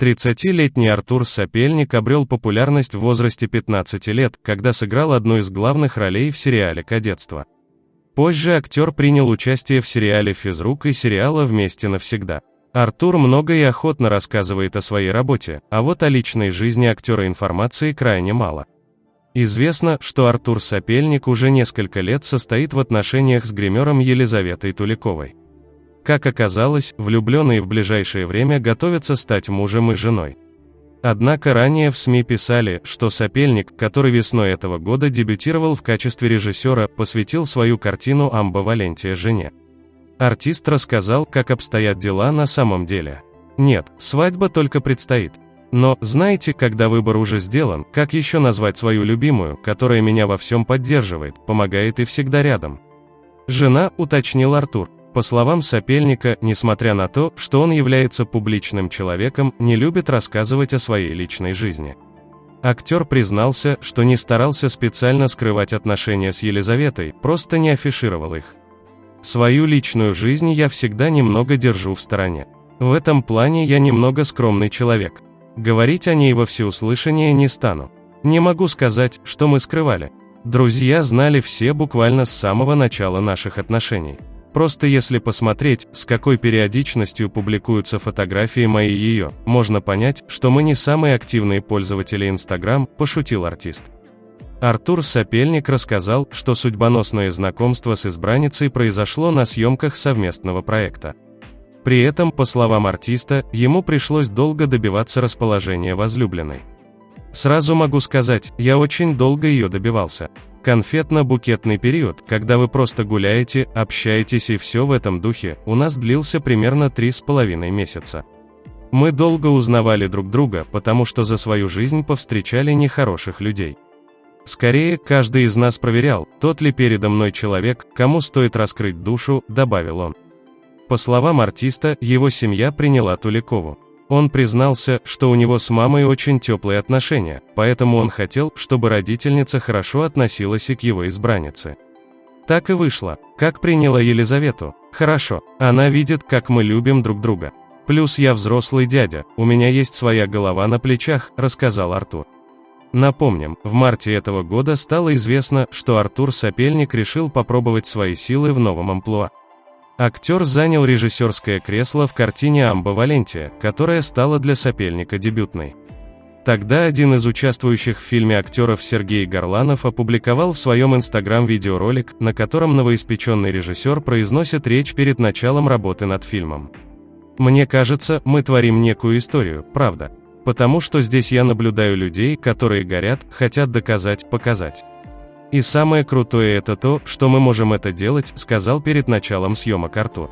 30-летний Артур Сапельник обрел популярность в возрасте 15 лет, когда сыграл одну из главных ролей в сериале «Кадетство». Позже актер принял участие в сериале «Физрук» и сериала «Вместе навсегда». Артур много и охотно рассказывает о своей работе, а вот о личной жизни актера информации крайне мало. Известно, что Артур Сапельник уже несколько лет состоит в отношениях с гримером Елизаветой Туликовой. Как оказалось, влюбленные в ближайшее время готовятся стать мужем и женой. Однако ранее в СМИ писали, что Сапельник, который весной этого года дебютировал в качестве режиссера, посвятил свою картину «Амба Валентия» жене. Артист рассказал, как обстоят дела на самом деле. Нет, свадьба только предстоит. Но, знаете, когда выбор уже сделан, как еще назвать свою любимую, которая меня во всем поддерживает, помогает и всегда рядом? Жена, уточнил Артур. По словам Сапельника, несмотря на то, что он является публичным человеком, не любит рассказывать о своей личной жизни. Актер признался, что не старался специально скрывать отношения с Елизаветой, просто не афишировал их. Свою личную жизнь я всегда немного держу в стороне. В этом плане я немного скромный человек. Говорить о ней во всеуслышание не стану. Не могу сказать, что мы скрывали. Друзья знали все буквально с самого начала наших отношений. Просто если посмотреть, с какой периодичностью публикуются фотографии мои и ее, можно понять, что мы не самые активные пользователи Instagram, пошутил артист. Артур Сапельник рассказал, что судьбоносное знакомство с избранницей произошло на съемках совместного проекта. При этом, по словам артиста, ему пришлось долго добиваться расположения возлюбленной. Сразу могу сказать, я очень долго ее добивался. Конфетно-букетный период, когда вы просто гуляете, общаетесь и все в этом духе, у нас длился примерно три с половиной месяца. Мы долго узнавали друг друга, потому что за свою жизнь повстречали нехороших людей. Скорее, каждый из нас проверял, тот ли передо мной человек, кому стоит раскрыть душу, добавил он. По словам артиста, его семья приняла Туликову. Он признался, что у него с мамой очень теплые отношения, поэтому он хотел, чтобы родительница хорошо относилась и к его избраннице. Так и вышло. Как приняла Елизавету? Хорошо. Она видит, как мы любим друг друга. Плюс я взрослый дядя, у меня есть своя голова на плечах, рассказал Артур. Напомним, в марте этого года стало известно, что Артур Сапельник решил попробовать свои силы в новом амплуа. Актер занял режиссерское кресло в картине «Амба Валентия», которая стала для сопельника дебютной. Тогда один из участвующих в фильме актеров Сергей Горланов опубликовал в своем инстаграм видеоролик, на котором новоиспеченный режиссер произносит речь перед началом работы над фильмом. «Мне кажется, мы творим некую историю, правда. Потому что здесь я наблюдаю людей, которые горят, хотят доказать, показать. И самое крутое это то, что мы можем это делать, сказал перед началом съемок Артур.